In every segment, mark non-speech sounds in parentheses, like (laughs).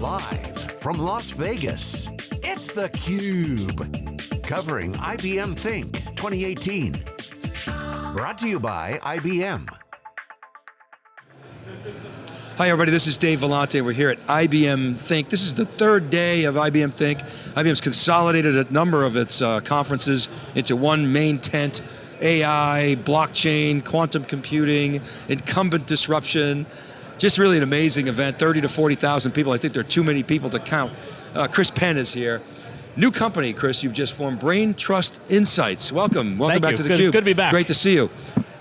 Live from Las Vegas, it's theCUBE. Covering IBM Think 2018. Brought to you by IBM. Hi everybody, this is Dave Vellante. We're here at IBM Think. This is the third day of IBM Think. IBM's consolidated a number of its uh, conferences into one main tent. AI, blockchain, quantum computing, incumbent disruption. Just really an amazing event, 30 to 40,000 people. I think there are too many people to count. Uh, Chris Penn is here. New company, Chris, you've just formed, Brain Trust Insights. Welcome, welcome Thank back you. to the good, Cube. Good to be back. Great to see you.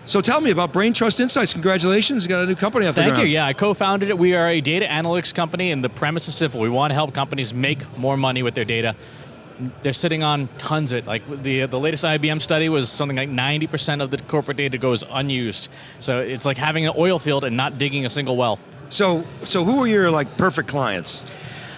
So tell me about Brain Trust Insights. Congratulations, you got a new company off Thank the ground. you, yeah, I co-founded it. We are a data analytics company and the premise is simple. We want to help companies make more money with their data. They're sitting on tons of it. Like the, the latest IBM study was something like 90% of the corporate data goes unused. So it's like having an oil field and not digging a single well. So, so who are your like perfect clients?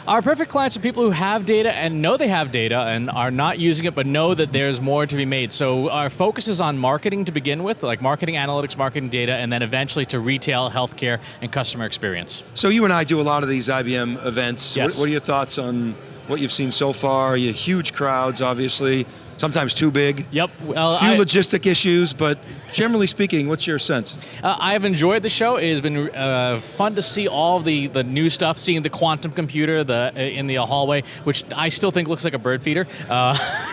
Our perfect clients are people who have data and know they have data and are not using it, but know that there's more to be made. So our focus is on marketing to begin with, like marketing analytics, marketing data, and then eventually to retail, healthcare, and customer experience. So you and I do a lot of these IBM events. Yes. What, what are your thoughts on what you've seen so far? You huge crowds, obviously, sometimes too big. Yep. Well, Few I- logistic issues, but generally speaking, what's your sense? Uh, I've enjoyed the show. It has been uh, fun to see all the, the new stuff, seeing the quantum computer the uh, in the hallway, which I still think looks like a bird feeder. Uh, (laughs)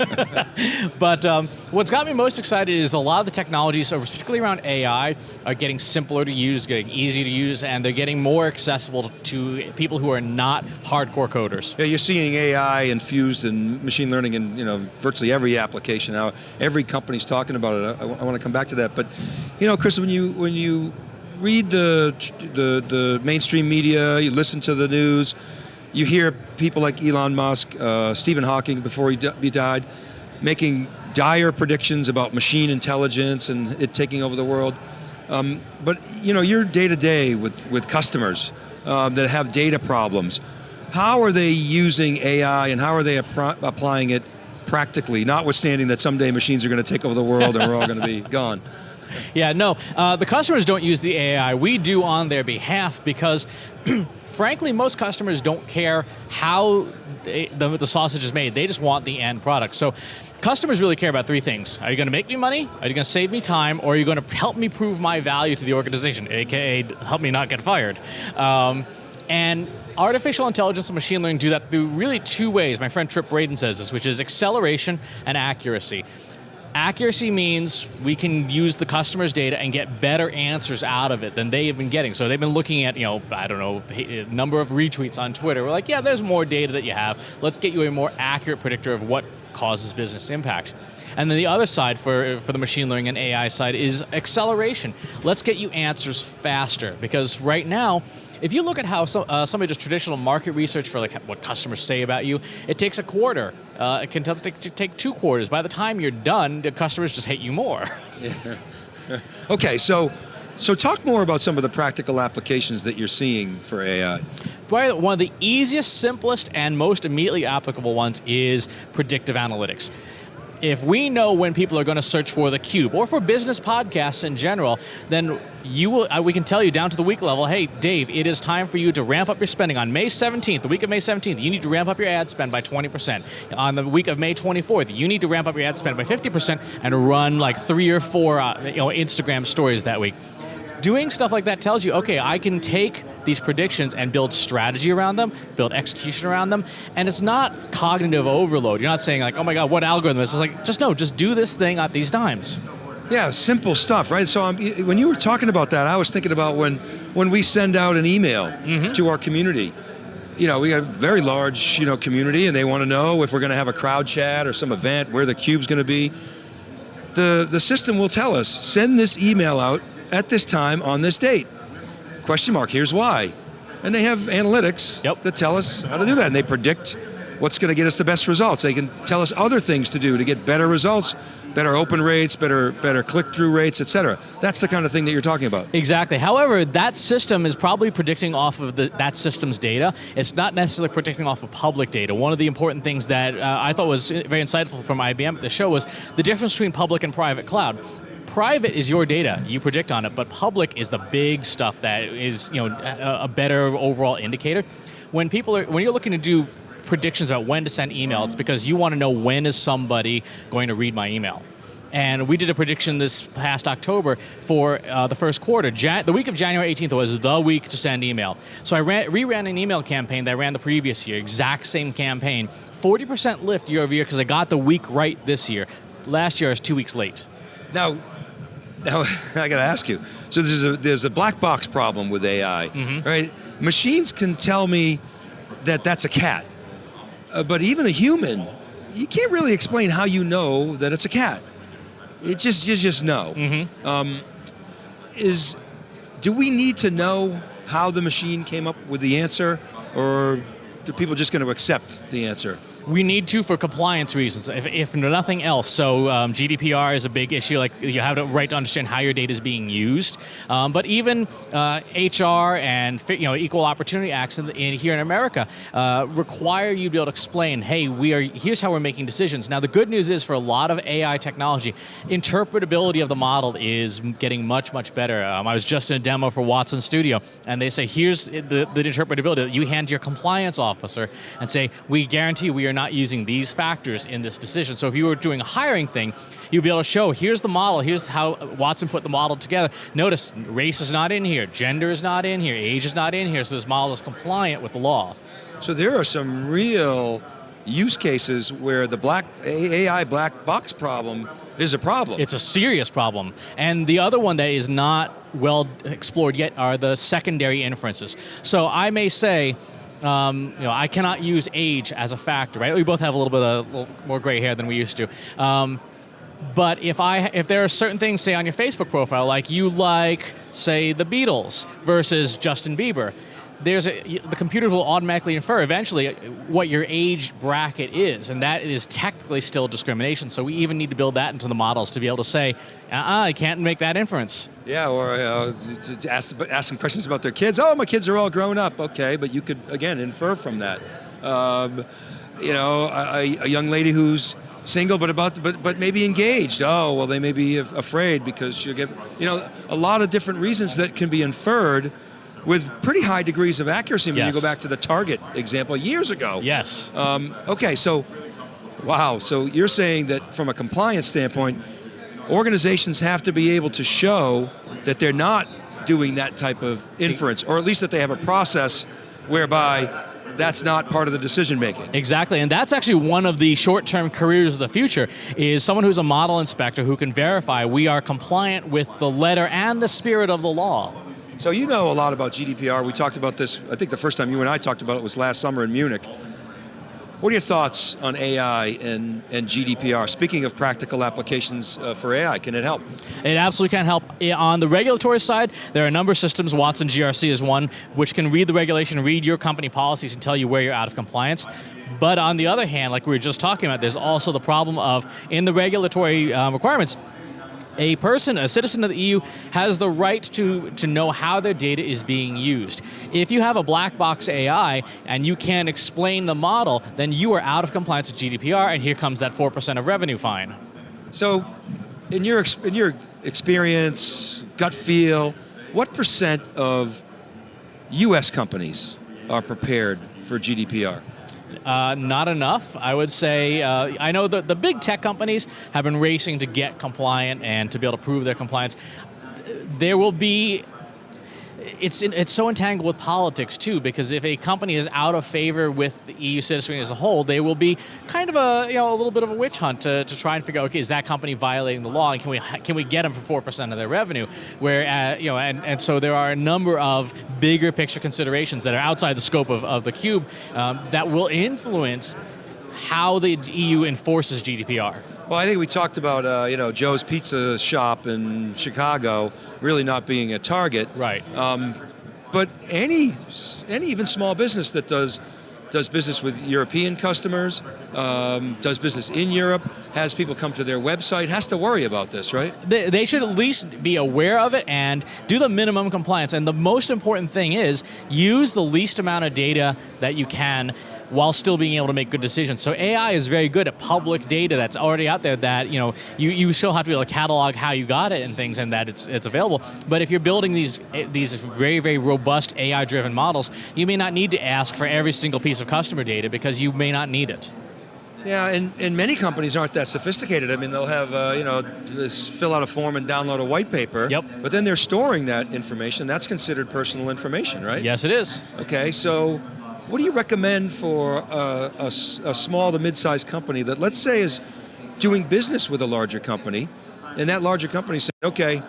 (laughs) but um, what's got me most excited is a lot of the technologies, particularly around AI, are getting simpler to use, getting easier to use, and they're getting more accessible to people who are not hardcore coders. Yeah, you're seeing AI infused in machine learning in you know virtually every application now. Every company's talking about it. I, I want to come back to that, but you know, Chris, when you when you read the the the mainstream media, you listen to the news, you hear people like Elon Musk, uh, Stephen Hawking before he, he died, making dire predictions about machine intelligence and it taking over the world. Um, but you know, you're day to day with with customers um, that have data problems. How are they using AI and how are they applying it practically, notwithstanding that someday machines are going to take over the world and we're all going to be (laughs) gone? (laughs) Yeah, no, uh, the customers don't use the AI. We do on their behalf because, (clears throat) frankly, most customers don't care how they, the, the sausage is made. They just want the end product. So, customers really care about three things. Are you going to make me money? Are you going to save me time? Or are you going to help me prove my value to the organization, aka help me not get fired? Um, and artificial intelligence and machine learning do that through really two ways. My friend Tripp Braden says this, which is acceleration and accuracy. Accuracy means we can use the customer's data and get better answers out of it than they have been getting. So they've been looking at, you know, I don't know, a eh, number of retweets on Twitter. We're like, yeah, there's more data that you have. Let's get you a more accurate predictor of what causes business impact. And then the other side for, for the machine learning and AI side is acceleration. Let's get you answers faster because right now, if you look at how some, uh, somebody does traditional market research for like what customers say about you, it takes a quarter. Uh, it can take, take two quarters. By the time you're done, the customers just hate you more. (laughs) Okay, so so talk more about some of the practical applications that you're seeing for AI. Probably one of the easiest, simplest, and most immediately applicable ones is predictive analytics. If we know when people are going to search for the cube or for business podcasts in general, then you will, we can tell you down to the week level, hey, Dave, it is time for you to ramp up your spending. On May 17th, the week of May 17th, you need to ramp up your ad spend by 20%. On the week of May 24th, you need to ramp up your ad spend by 50% and run like three or four uh, you know, Instagram stories that week. Doing stuff like that tells you, okay, I can take these predictions and build strategy around them, build execution around them, and it's not cognitive overload. You're not saying like, oh my God, what algorithm is this? It's like, just no, just do this thing at these times. Yeah, simple stuff, right? So um, when you were talking about that, I was thinking about when when we send out an email Mm-hmm. to our community. You know, we have a very large, you know, community, and they want to know if we're going to have a crowd chat or some event where the cube's going to be. The the system will tell us send this email out at this time on this date. Question mark. Here's why. And they have analytics Yep. that tell us how to do that, and they predict what's going to get us the best results. They can tell us other things to do to get better results, better open rates, better better click-through rates, et cetera. That's the kind of thing that you're talking about. Exactly. However, that system is probably predicting off of the, that system's data. It's not necessarily predicting off of public data. One of the important things that uh, I thought was very insightful from IBM at the show was the difference between public and private cloud. Private is your data, you predict on it, but public is the big stuff that is you know a, a better overall indicator. When people are, when you're looking to do predictions about when to send email, it's because you want to know when is somebody going to read my email. And we did a prediction this past October for uh, the first quarter. Jan the week of January 18th was the week to send email. So I ran, reran an email campaign that I ran the previous year, exact same campaign. 40% lift year over year because I got the week right this year. Last year I was two weeks late. Now, now (laughs) I got to ask you. So there's a there's a black box problem with AI, Mm-hmm. right? Machines can tell me that that's a cat, uh, but even a human, you can't really explain how you know that it's a cat. It just you just know. Mm-hmm. Um, is do we need to know how the machine came up with the answer, or do people just going to accept the answer? We need to for compliance reasons, if, if nothing else. So um, GDPR is a big issue. Like you have the right to understand how your data is being used. Um, but even uh, HR and you know equal opportunity acts in, in here in America uh, require you to be able to explain, hey, we are here's how we're making decisions. Now the good news is for a lot of AI technology, interpretability of the model is getting much much better. Um, I was just in a demo for Watson Studio, and they say here's the, the interpretability you hand your compliance officer and say we guarantee we are not using these factors in this decision. So if you were doing a hiring thing, you'd be able to show, here's the model, here's how Watson put the model together. Notice, race is not in here, gender is not in here, age is not in here, so this model is compliant with the law. So there are some real use cases where the black AI black box problem is a problem. It's a serious problem. And the other one that is not well explored yet are the secondary inferences. So I may say, um, you know, I cannot use age as a factor, right? We both have a little bit of little more gray hair than we used to. Um, but if I if there are certain things, say on your Facebook profile, like you like, say, the Beatles versus Justin Bieber, there's a, the computers will automatically infer eventually what your age bracket is, and that is technically still discrimination. So we even need to build that into the models to be able to say, uh-uh, I can't make that inference. yeah, or uh, ask questions about their kids. Oh, my kids are all grown up. Okay, but you could again infer from that. Um, you know, a, a young lady who's single but about but but maybe engaged. Oh, well, they may be af- afraid because she'll get you know a lot of different reasons that can be inferred with pretty high degrees of accuracy when Yes. you go back to the Target example years ago. Yes. Um, okay, so, wow, so you're saying that from a compliance standpoint, organizations have to be able to show that they're not doing that type of inference, or at least that they have a process whereby that's not part of the decision making. Exactly, and that's actually one of the short-term careers of the future, is someone who's a model inspector who can verify we are compliant with the letter and the spirit of the law. So you know a lot about GDPR. We talked about this, I think the first time you and I talked about it was last summer in Munich. What are your thoughts on AI and, and GDPR? Speaking of practical applications uh, for AI, can it help? It absolutely can help. On the regulatory side, there are a number of systems. Watson GRC is one, which can read the regulation, read your company policies, and tell you where you're out of compliance. But on the other hand, like we were just talking about, there's also the problem of in the regulatory um, requirements, a person, a citizen of the EU, has the right to, to know how their data is being used. If you have a black box AI and you can't explain the model, then you are out of compliance with GDPR, and here comes that 4% of revenue fine. So, in your in your experience, gut feel, what percent of U.S. companies are prepared for GDPR? Uh, not enough, I would say. Uh, I know that the big tech companies have been racing to get compliant and to be able to prove their compliance. There will be. It's in, it's so entangled with politics too, because if a company is out of favor with the EU citizenry as a whole, they will be kind of a you know a little bit of a witch hunt to, to try and figure out okay is that company violating the law and can we can we get them for four percent of their revenue? Where uh, you know and, and so there are a number of bigger picture considerations that are outside the scope of, of the cube um, that will influence how the EU enforces GDPR. Well, I think we talked about uh, you know Joe's Pizza Shop in Chicago really not being a target. Right. Um, but any any even small business that does does business with European customers, um, does business in Europe, has people come to their website, has to worry about this, right? they, they should at least be aware of it and do the minimum compliance. And the most important thing is use the least amount of data that you can while still being able to make good decisions. So AI is very good at public data that's already out there that you know you, you still have to be able to catalog how you got it and things and that it's it's available. But if you're building these these very very robust AI driven models, you may not need to ask for every single piece of customer data because you may not need it. Yeah, and, and many companies aren't that sophisticated. I mean, they'll have, uh, you know, this fill out a form and download a white paper. Yep. But then they're storing that information. That's considered personal information, right? Yes, it is. Okay, so what do you recommend for a, a, a small to mid-sized company that, let's say, is doing business with a larger company, and that larger company said, okay,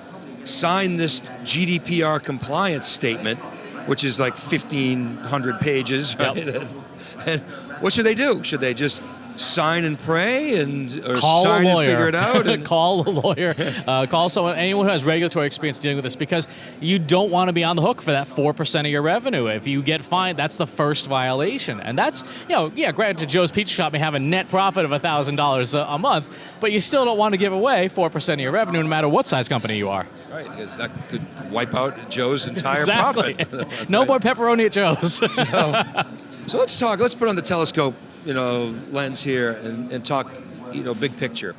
sign this GDPR compliance statement, which is like 1,500 pages, right? Yep. (laughs) and, and what should they do? Should they just sign and pray and or call sign and figure it out? (laughs) And, call a lawyer. Uh, call someone, anyone who has regulatory experience dealing with this, because you don't want to be on the hook for that four percent of your revenue. If you get fined, that's the first violation, and that's you know, yeah, granted, Joe's Pizza Shop may have a net profit of thousand dollars a month, but you still don't want to give away four percent of your revenue, no matter what size company you are. right, because that could wipe out Joe's entire exactly. profit. (laughs) No right. more pepperoni at Joe's. (laughs) So let's talk, let's put on the telescope, you know, lens here and, and talk, you know, big picture.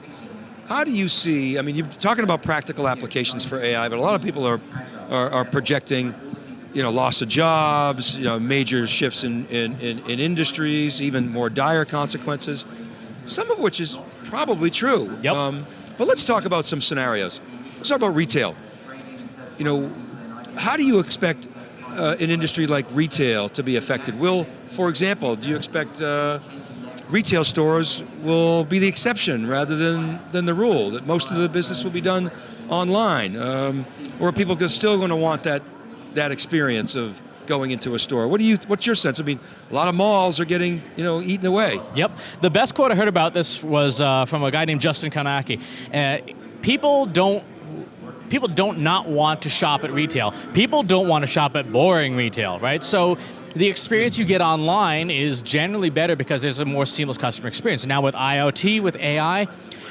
How do you see, I mean, you're talking about practical applications for AI, but a lot of people are, are, are projecting, you know, loss of jobs, you know, major shifts in, in, in, in industries, even more dire consequences, some of which is probably true. Um, Yep. but let's talk about some scenarios. Let's talk about retail. You know, how do you expect uh, an industry like retail to be affected? Will, for example, do you expect uh, retail stores will be the exception rather than, than the rule, that most of the business will be done online? Um, or are people still going to want that, that experience of going into a store? What do you, what's your sense? I mean, a lot of malls are getting, you know, eaten away. Yep. The best quote I heard about this was uh, from a guy named Justin Kownacki. Uh, people don't people don't not want to shop at retail. People don't want to shop at boring retail, right? So the experience you get online is generally better because there's a more seamless customer experience. Now with IoT, with AI,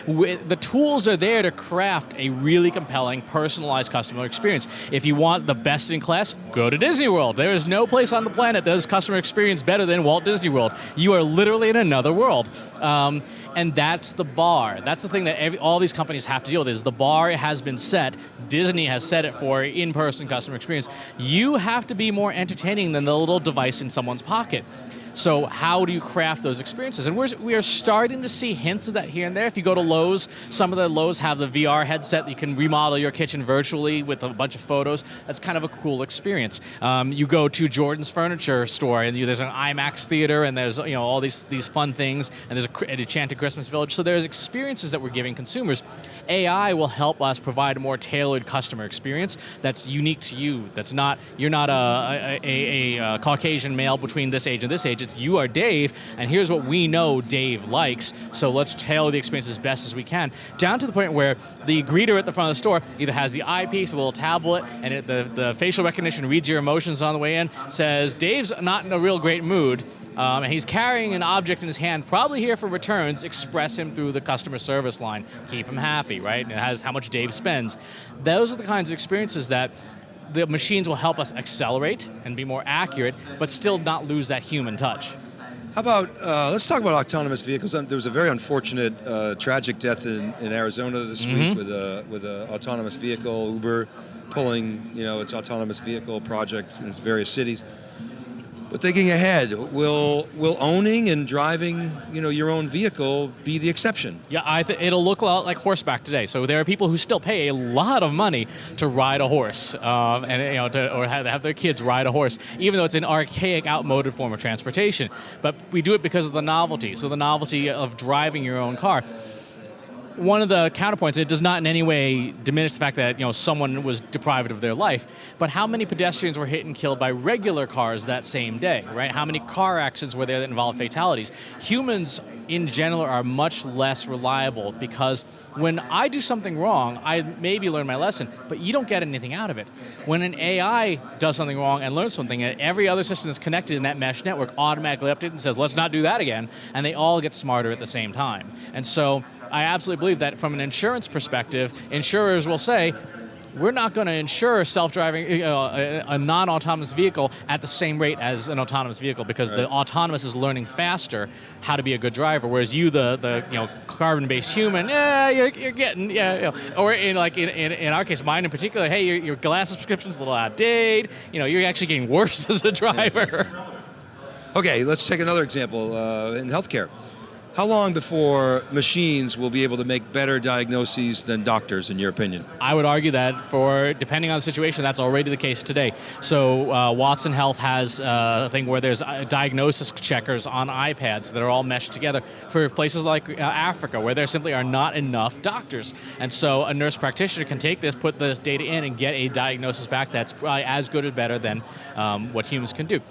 the tools are there to craft a really compelling, personalized customer experience. If you want the best in class, go to Disney World. There is no place on the planet that has customer experience better than Walt Disney World. You are literally in another world. Um, and that's the bar. That's the thing that every, all these companies have to deal with is the bar has been set. Disney has set it for in-person customer experience. You have to be more entertaining than the little device in someone's pocket. So how do you craft those experiences? And we're, we are starting to see hints of that here and there. If you go to Lowe's, some of the Lowe's have the VR headset that you can remodel your kitchen virtually with a bunch of photos. That's kind of a cool experience. Um, you go to Jordan's Furniture store and you, there's an IMAX theater and there's you know all these, these fun things and there's a, an Enchanted Christmas Village. So there's experiences that we're giving consumers. AI will help us provide a more tailored customer experience that's unique to you. That's not, you're not a, a, a, a Caucasian male between this age and this age. It's you are Dave, and here's what we know Dave likes. So let's tailor the experience as best as we can, down to the point where the greeter at the front of the store either has the eyepiece, a little tablet, and it, the, the facial recognition reads your emotions on the way in, says, Dave's not in a real great mood, um, and he's carrying an object in his hand, probably here for returns, express him through the customer service line. Keep him happy, right? And it has how much Dave spends. Those are the kinds of experiences that the machines will help us accelerate and be more accurate, but still not lose that human touch. How about, uh, let's talk about autonomous vehicles. There was a very unfortunate, uh, tragic death in, in Arizona this week with a with an autonomous vehicle, Uber pulling, you know, its autonomous vehicle project in various cities. But thinking ahead, will will owning and driving, you know, your own vehicle be the exception? Yeah, I th- it'll look a lot like horseback today. So there are people who still pay a lot of money to ride a horse, um, and you know, to, or have, have their kids ride a horse, even though it's an archaic, outmoded form of transportation. But we do it because of the novelty. So the novelty of driving your own car. One of the counterpoints, it does not in any way diminish the fact that you know someone was deprived of their life, but how many pedestrians were hit and killed by regular cars that same day, right? How many car accidents were there that involved fatalities? Humans in general are much less reliable because when I do something wrong, I maybe learn my lesson, but you don't get anything out of it. When an AI does something wrong and learns something, and every other system that's connected in that mesh network automatically updates and says, let's not do that again, and they all get smarter at the same time. And so I absolutely believe that from an insurance perspective, insurers will say, we're not going to insure self-driving, uh, a, a non-autonomous vehicle at the same rate as an autonomous vehicle because the autonomous is learning faster how to be a good driver, whereas you, the the you know carbon-based human, yeah, you're, you're getting yeah, you know, or in like in, in, in our case, mine in particular, hey, your, your glass subscription's a little outdated. You know, you're actually getting worse (laughs) as a driver. Okay, let's take another example uh, in healthcare. How long before machines will be able to make better diagnoses than doctors, in your opinion? I would argue that for, depending on the situation, that's already the case today. So uh, Watson Health has uh, a thing where there's uh, diagnosis checkers on iPads that are all meshed together for places like uh, Africa, where there simply are not enough doctors. And so a nurse practitioner can take this, put the data in, and get a diagnosis back that's probably as good or better than um, what humans can do.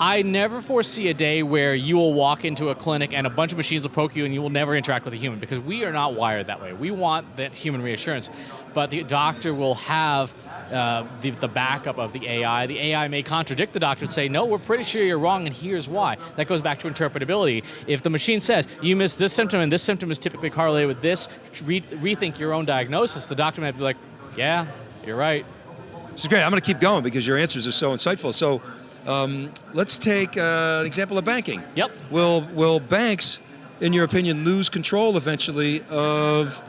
I never foresee a day where you will walk into a clinic and a bunch of machines will poke you and you will never interact with a human because we are not wired that way. We want that human reassurance, but the doctor will have uh, the, the backup of the AI. The AI may contradict the doctor and say, no, we're pretty sure you're wrong and here's why. That goes back to interpretability. If the machine says, you missed this symptom and this symptom is typically correlated with this, re rethink your own diagnosis, the doctor might be like, yeah, you're right. This is great, I'm going to keep going because your answers are so insightful. So um, let's take uh, an example of banking. Yep. Will, will banks, in your opinion, lose control eventually of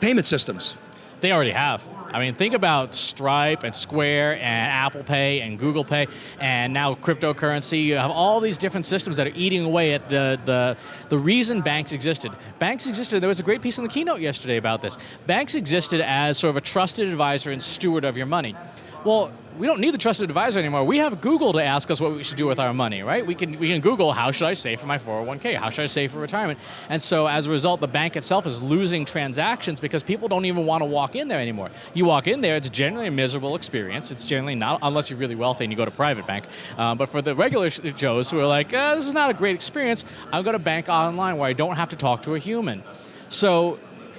payment systems? They already have. I mean, think about Stripe and Square and Apple Pay and Google Pay and now cryptocurrency. You have all these different systems that are eating away at the, the, the reason banks existed. Banks existed, there was a great piece in the keynote yesterday about this. Banks existed as sort of a trusted advisor and steward of your money. Well, we don't need the trusted advisor anymore. We have Google to ask us what we should do with our money, right? We can, we can Google, how should I save for my 401k? How should I save for retirement? And so as a result, the bank itself is losing transactions because people don't even want to walk in there anymore. You walk in there, it's generally a miserable experience. It's generally not, unless you're really wealthy and you go to private bank. Um, but for the regular Joes who are like, uh, this is not a great experience, I'm going to bank online where I don't have to talk to a human. So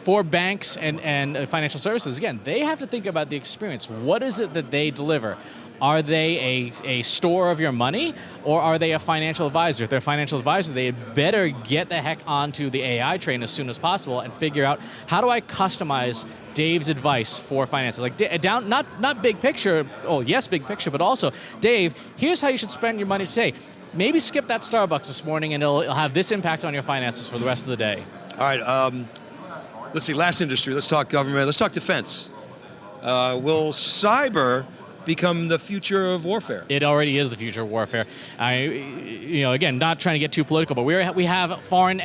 for banks and, and financial services, again, they have to think about the experience. What is it that they deliver? Are they a, a store of your money or are they a financial advisor? If they're a financial advisor, they better get the heck onto the AI train as soon as possible and figure out how do I customize Dave's advice for finances? Like down, not, not big picture, oh yes, big picture, but also, Dave, here's how you should spend your money today. Maybe skip that Starbucks this morning and it'll, it'll have this impact on your finances for the rest of the day. All right, um, let's see, last industry, let's talk government, let's talk defense. Uh, will cyber become the future of warfare? It already is the future of warfare. I, you know, again, not trying to get too political, but we we have foreign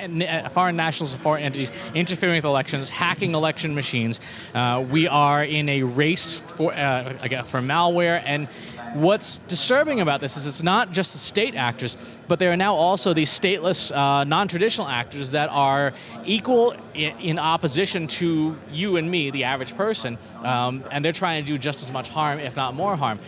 foreign nationals and foreign entities interfering with elections, hacking election machines. Uh, we are in a race for uh, for malware and What's disturbing about this is it's not just the state actors, but there are now also these stateless, uh, non-traditional actors that are equal in, in, opposition to you and me, the average person, um, and they're trying to do just as much harm, if not more harm.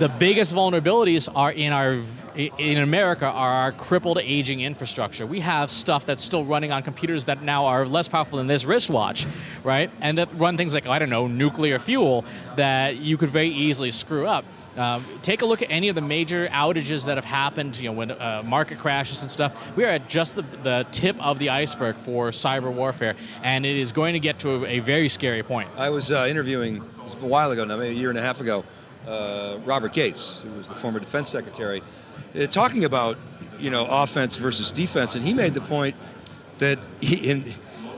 The biggest vulnerabilities are in our, in America, are our crippled aging infrastructure. We have stuff that's still running on computers that now are less powerful than this wristwatch, right? And that run things like, I don't know, nuclear fuel that you could very easily screw up. Um, take a look at any of the major outages that have happened, you know, when uh, market crashes and stuff. We are at just the, the tip of the iceberg for cyber warfare, and it is going to get to a, a very scary point. I was uh, interviewing, a while ago now, maybe a year and a half ago, uh, Robert Gates, who was the former defense secretary, uh, talking about, you know, offense versus defense, and he made the point that he, in,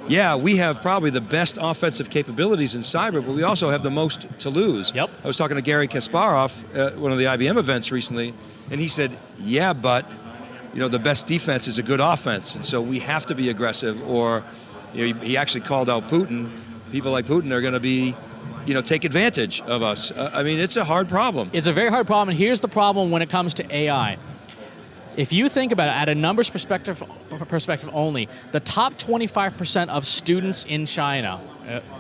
yeah, we have probably the best offensive capabilities in cyber, but we also have the most to lose. Yep. I was talking to Garry Kasparov at one of the IBM events recently, and he said, yeah, but you know, the best defense is a good offense, and so we have to be aggressive, or you know, he actually called out Putin. People like Putin are going to be you know, take advantage of us. Uh, I mean, it's a hard problem. It's a very hard problem, and here's the problem when it comes to AI. If you think about it at a numbers perspective, perspective only, the top 25% of students in China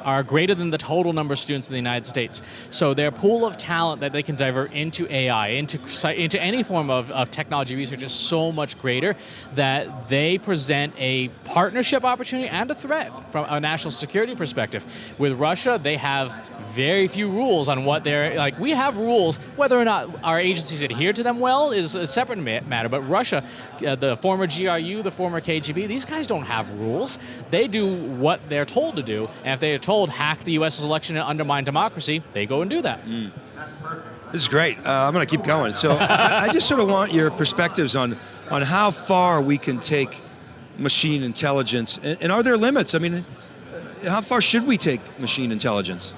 are greater than the total number of students in the United States. So their pool of talent that they can divert into AI, into, into any form of, of technology research is so much greater that they present a partnership opportunity and a threat from a national security perspective. With Russia, they have very few rules on what they're, like we have rules, whether or not our agencies adhere to them well is a separate matter, but Russia, uh, the former GRU, the former KGB, these guys don't have rules. They do what they're told to do, And if they are told hack the U.S. election and undermine democracy, they go and do that. This is great. Uh, I'm going to keep going. So I, I just sort of want your perspectives on on how far we can take machine intelligence, and, and are there limits? I mean, how far should we take machine intelligence?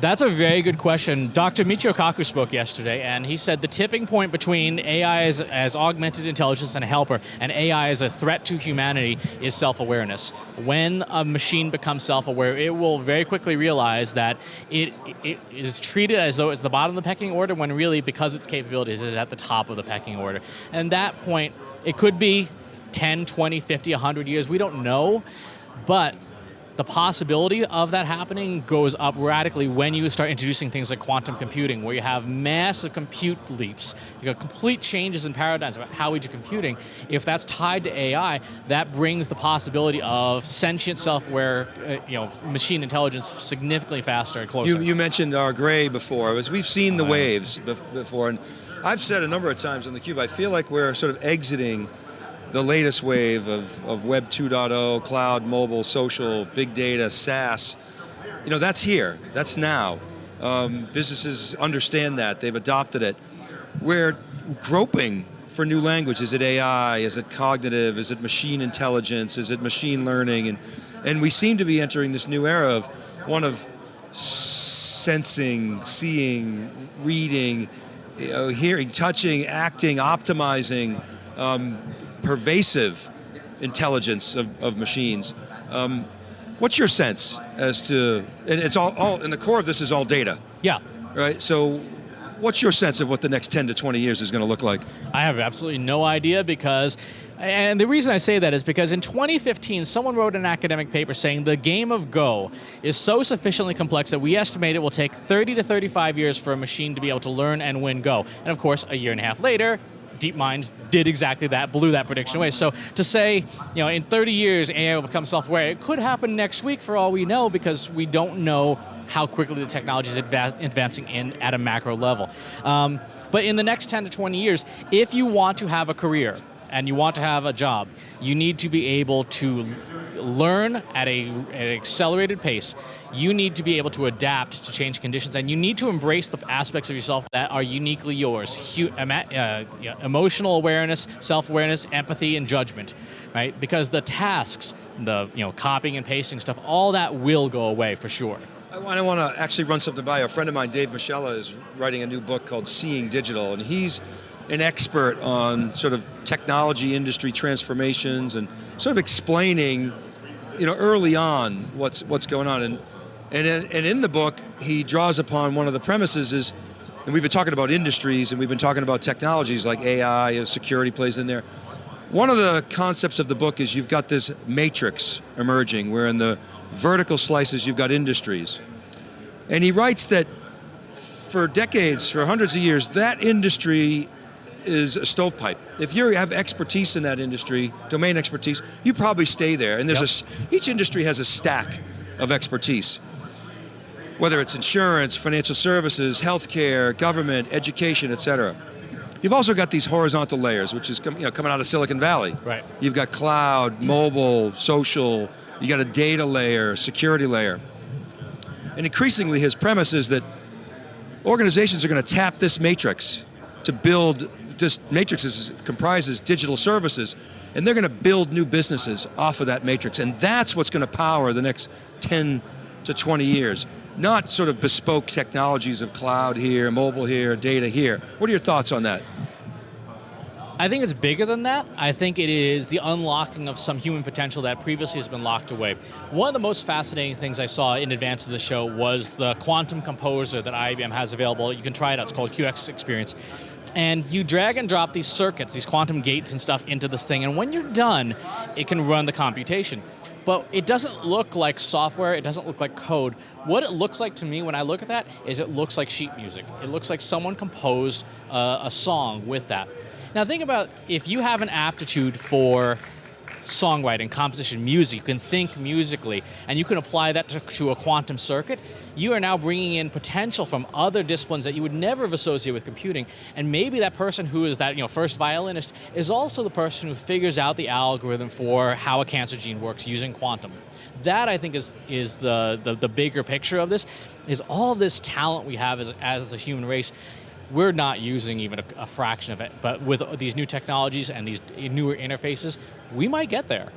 That's a very good question. Dr. Michio Kaku spoke yesterday, and he said the tipping point between AI as, as augmented intelligence and a helper, and AI as a threat to humanity is self-awareness. When a machine becomes self-aware, it will very quickly realize that it, it is treated as though it's the bottom of the pecking order, when really, because its capabilities, is at the top of the pecking order. And that point, it could be 10, 20, 50, 100 years, we don't know, but the possibility of that happening goes up radically when you start introducing things like quantum computing, where you have massive compute leaps. You got complete changes in paradigms about how we do computing. If that's tied to AI, that brings the possibility of sentient self-aware, uh, you know, machine intelligence significantly faster and closer. You, you mentioned our gray before, as we've seen the waves before, and I've said a number of times on theCUBE, I feel like we're sort of exiting the latest wave of, of Web 2.0, cloud, mobile, social, big data, SaaS, you know, that's here, that's now. Um, businesses understand that, they've adopted it. We're groping for new language. Is it AI, is it cognitive, is it machine intelligence, is it machine learning? And, and we seem to be entering this new era of one of sensing, seeing, reading, you know, hearing, touching, acting, optimizing, um, pervasive intelligence of, of machines. Um, what's your sense as to, and it's all, all, and the core of this is all data. Yeah. Right, so what's your sense of what the next 10 to 20 years is going to look like? I have absolutely no idea because, and the reason I say that is because in 2015, someone wrote an academic paper saying the game of Go is so sufficiently complex that we estimate it will take 30 to 35 years for a machine to be able to learn and win Go. And of course, a year and a half later, DeepMind did exactly that, blew that prediction away. So to say, you know, in 30 years AI will become self-aware, it could happen next week for all we know because we don't know how quickly the technology is advancing in at a macro level. Um, but in the next 10 to 20 years, if you want to have a career, and you want to have a job, you need to be able to learn at, a, an accelerated pace. You need to be able to adapt to change conditions, and you need to embrace the aspects of yourself that are uniquely yours. Uh, emotional awareness, self-awareness, empathy, and judgment, right? Because the tasks, the you know copying and pasting stuff, all that will go away for sure. I want to actually run something by you. A friend of mine, Dave Moschella, is writing a new book called Seeing Digital, and he's an expert on sort of technology industry transformations and sort of explaining, you know, early on what's what's going on. And and and in the book, he draws upon one of the premises is, and we've been talking about industries and we've been talking about technologies like AI, security plays in there. One of the concepts of the book is you've got this matrix emerging where in the vertical slices you've got industries. And he writes that for decades, for hundreds of years, that industry is a stovepipe. If you have expertise in that industry, domain expertise, you probably stay there. And there's yep. a, each industry has a stack of expertise. Whether it's insurance, financial services, healthcare, government, education, et cetera. You've also got these horizontal layers, which is you know, coming out of Silicon Valley. Right. You've got cloud, mobile, social, you got a data layer, security layer. And increasingly his premise is that organizations are going to tap this matrix to build this matrix is, comprises digital services, and they're going to build new businesses off of that matrix, and that's what's going to power the next 10 to 20 years. Not sort of bespoke technologies of cloud here, mobile here, data here. What are your thoughts on that? I think it's bigger than that. I think it is the unlocking of some human potential that previously has been locked away. One of the most fascinating things I saw in advance of the show was the quantum composer that IBM has available. You can try it out, it's called QX Experience and you drag and drop these circuits, these quantum gates and stuff into this thing, and when you're done, it can run the computation. But it doesn't look like software, it doesn't look like code. What it looks like to me when I look at that is it looks like sheet music. It looks like someone composed uh, a song with that. Now think about if you have an aptitude for songwriting, composition, music, you can think musically, and you can apply that to, to, a quantum circuit, you are now bringing in potential from other disciplines that you would never have associated with computing, and maybe that person who is that you know, first violinist is also the person who figures out the algorithm for how a cancer gene works using quantum. That I think is, is the, the, the bigger picture of this, is all this talent we have as, as the human race, we're not using even a, a, fraction of it, but with these new technologies and these newer interfaces, we might get there.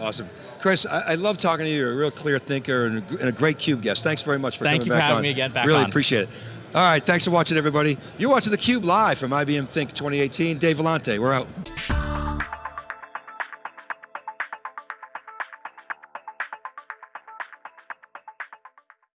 Awesome. Chris, I, I love talking to you. You're a real clear thinker and a, and a great CUBE guest. Thanks very much for Thank coming back on. Thank you for having me again back Really on. appreciate it. All right, thanks for watching everybody. You're watching theCUBE live from IBM Think 2018. Dave Vellante, we're out.